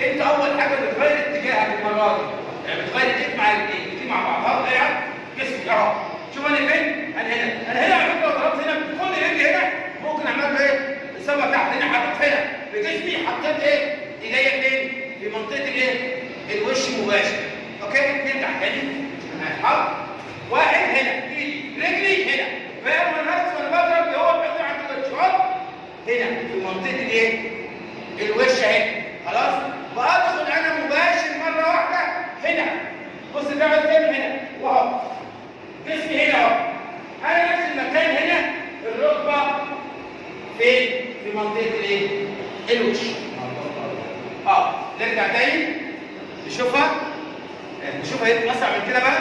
انت اول حاجة بتغير اتجاهك المره دي. يعني بتغير اتجاهك مع الايدين مع بعضها يعني جسمك. اهو. شوف أنا فين؟ أنا هنا. أنا هنا على فكرة. لو ضربت هنا. كل رجلي هنا. ممكن اعمل له إيه؟ السبب تحت هنا حطيت هنا بجسمي حطيت إيه؟ إيديا فين؟ في منطقة الايه؟ الوش مباشر. أوكي؟ اثنين تحت. يعني هنا هنحط واحد هنا. رجلي هنا. فاهم؟ أنا وأنا بضرب. هو بيقطع عند الوش هنا. في منطقة الايه؟ الوش اهي جسمي هنا اهو. أنا نفس المكان هنا الركبة فين؟ في منطقة الايه؟ الوش. آه نرجع تاني. نشوفها. آه، نشوفها يمكن اسرع من كده بقى.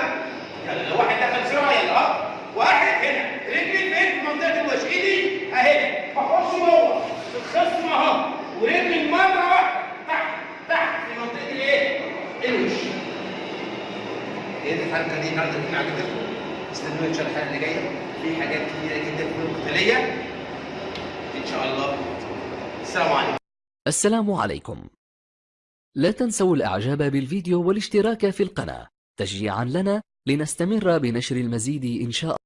يلا لو واحد دخل بسرعة يلا. آه واحد هنا. رجلي فين؟ في منطقة الوش. ايدي اهي. بحط جوه. الخصم اهو. ورجلي مرة واحدة. تحت تحت. في منطقة الايه؟ الوش. إيه الحركه دي النهارده كنا كده؟ استنوني إن شاء الله الحلقة اللي جاية. في حاجات كتيرة جدا في القتالية. إن شاء الله. السلام عليكم. السلام عليكم. لا تنسوا الإعجاب بالفيديو والاشتراك في القناة تشجيعا لنا لنستمر بنشر المزيد إن شاء